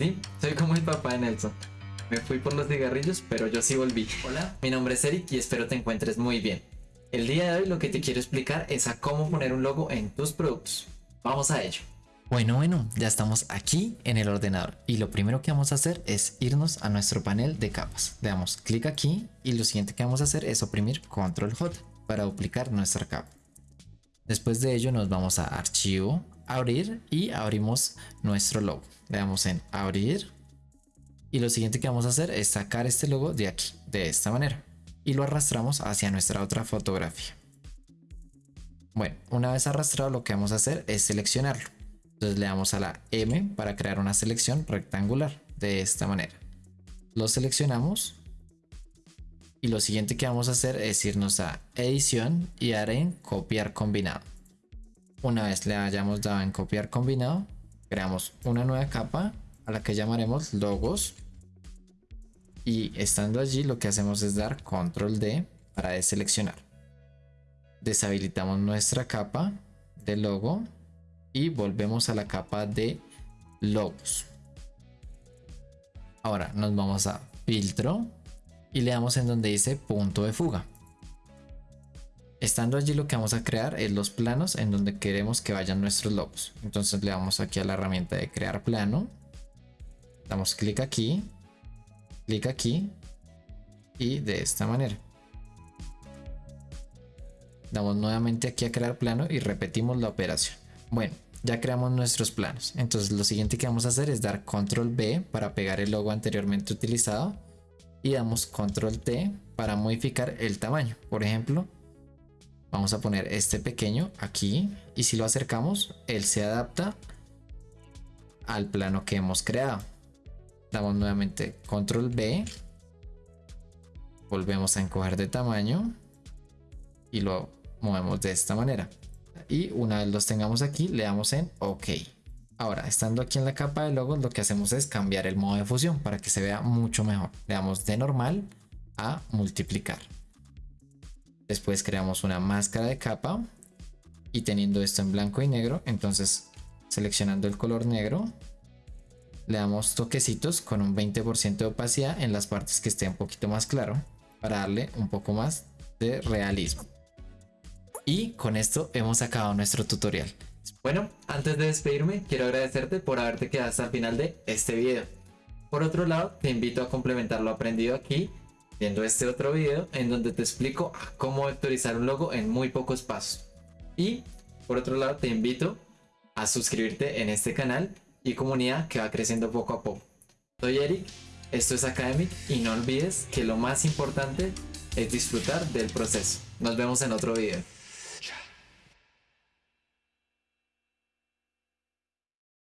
Sí, soy como el papá de Nelson. Me fui por los cigarrillos, pero yo sí volví. Hola, mi nombre es Eric y espero te encuentres muy bien. El día de hoy lo que te quiero explicar es a cómo poner un logo en tus productos. Vamos a ello. Bueno, bueno, ya estamos aquí en el ordenador y lo primero que vamos a hacer es irnos a nuestro panel de capas. Le damos clic aquí y lo siguiente que vamos a hacer es oprimir control J para duplicar nuestra capa. Después de ello nos vamos a archivo, abrir y abrimos nuestro logo. Le damos en abrir y lo siguiente que vamos a hacer es sacar este logo de aquí, de esta manera y lo arrastramos hacia nuestra otra fotografía. Bueno, una vez arrastrado lo que vamos a hacer es seleccionarlo. Entonces le damos a la M para crear una selección rectangular de esta manera. Lo seleccionamos y lo siguiente que vamos a hacer es irnos a edición y dar en copiar combinado. Una vez le hayamos dado en copiar combinado, creamos una nueva capa a la que llamaremos logos y estando allí lo que hacemos es dar control D para deseleccionar. Deshabilitamos nuestra capa de logo y volvemos a la capa de logos. Ahora nos vamos a filtro y le damos en donde dice punto de fuga. Estando allí lo que vamos a crear es los planos en donde queremos que vayan nuestros logos. Entonces le damos aquí a la herramienta de crear plano. Damos clic aquí. Clic aquí. Y de esta manera. Damos nuevamente aquí a crear plano y repetimos la operación. Bueno, ya creamos nuestros planos. Entonces lo siguiente que vamos a hacer es dar control B para pegar el logo anteriormente utilizado. Y damos control T para modificar el tamaño. Por ejemplo, vamos a poner este pequeño aquí. Y si lo acercamos, él se adapta al plano que hemos creado. Damos nuevamente control B. Volvemos a encoger de tamaño. Y lo movemos de esta manera y una vez los tengamos aquí le damos en OK. Ahora, estando aquí en la capa de logos, lo que hacemos es cambiar el modo de fusión para que se vea mucho mejor. Le damos de normal a multiplicar. Después creamos una máscara de capa y teniendo esto en blanco y negro, entonces seleccionando el color negro, le damos toquecitos con un 20% de opacidad en las partes que esté un poquito más claro para darle un poco más de realismo. Y con esto hemos acabado nuestro tutorial. Bueno, antes de despedirme, quiero agradecerte por haberte quedado hasta el final de este video. Por otro lado, te invito a complementar lo aprendido aquí, viendo este otro video en donde te explico cómo vectorizar un logo en muy pocos pasos. Y por otro lado, te invito a suscribirte en este canal y comunidad que va creciendo poco a poco. Soy Eric, esto es Academic y no olvides que lo más importante es disfrutar del proceso. Nos vemos en otro video.